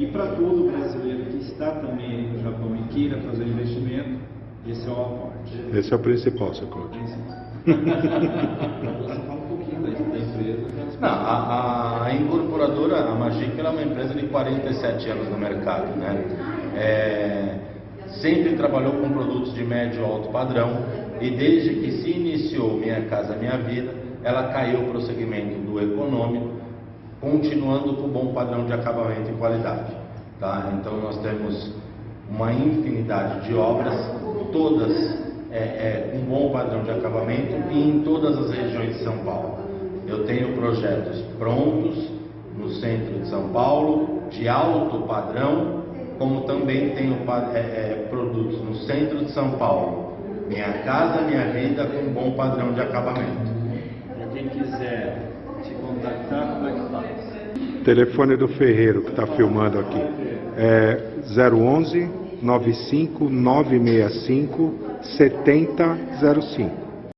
E para todo brasileiro que está também no Japão e queira fazer investimento, esse é o aporte. Esse é o principal, seu Claudio. Você fala um pouquinho da, empresa. Não, a, a incorporadora, a Magic, ela é uma empresa de 47 anos no mercado, né? É, sempre trabalhou com produtos de médio e alto padrão e desde que se iniciou Minha Casa Minha Vida, ela caiu para o segmento do econômico, continuando com bom padrão de acabamento e qualidade. Tá? Então nós temos uma infinidade de obras, todas é, é, com bom padrão de acabamento e em todas as regiões de São Paulo. Eu tenho projetos prontos no centro de São Paulo, de alto padrão, como também tenho é, é, produtos no centro de São Paulo. Minha casa, minha vida, com bom padrão de acabamento. Para quem quiser te contactar, como é que faz? Telefone do Ferreiro que está filmando aqui é 011 95 965 7005.